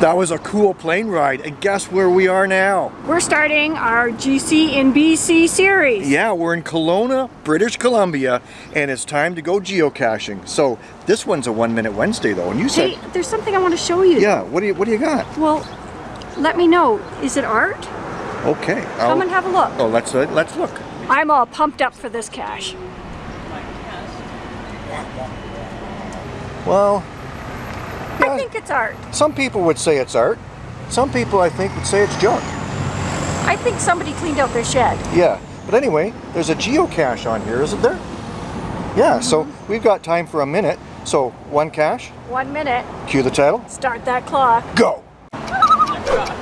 That was a cool plane ride, and guess where we are now? We're starting our GC in BC series. Yeah, we're in Kelowna, British Columbia, and it's time to go geocaching. So this one's a One Minute Wednesday though, and you said... Hey, there's something I want to show you. Yeah, what do you, what do you got? Well, let me know. Is it art? Okay. Come I'll- and have a look. Oh, let's, uh, let's look. I'm all pumped up for this cache. Well, I Yeah. think it's art. some people would say it's art. Some people, I think, would say it's junk. I think somebody cleaned out their shed. Yeah, but anyway, there's a geocache on here, isn't there? Yeah, so mm-hmm. we've got time for a minute. So one cache, One minute. cue the title, Start that clock. go!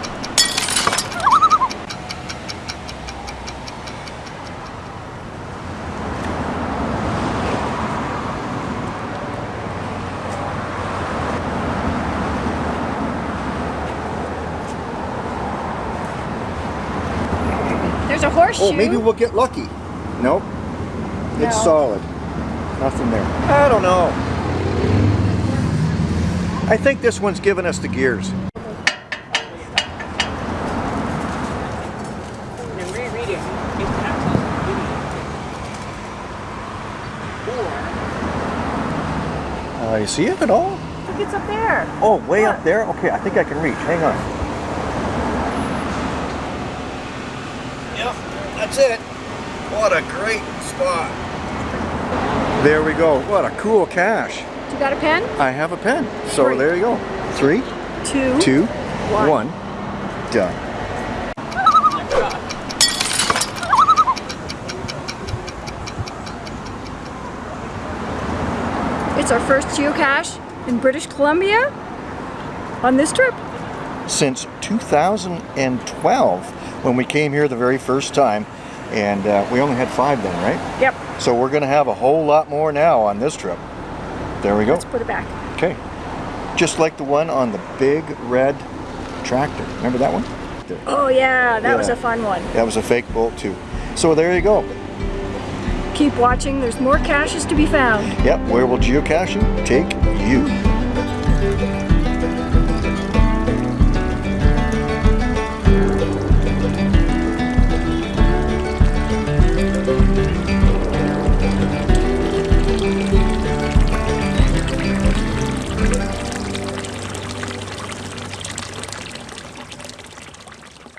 horseshoe. Oh, maybe we'll get lucky. Nope. It's No. solid. Nothing there. I don't know. I think this one's giving us the gears. Uh, you see it at all? Look, it's up there. Oh, way Look. up there? Okay, I think I can reach. Hang on. That's it. What a great spot. There we go. What a cool cache. You got a pen? I have a pen. So Three. there you go. Three, Two. two, One. one. Done. It's our first geocache in British Columbia on this trip. Since 2012, when we came here the very first time, and uh, we only had five then, right? Yep. So we're going to have a whole lot more now on this trip. There we go. Let's put it back. Okay. Just like the one on the big red tractor. Remember that one? There. Oh yeah, that was a fun one. That was a fake bolt too. So there you go. Keep watching, there's more caches to be found. Yep, where will geocaching take you?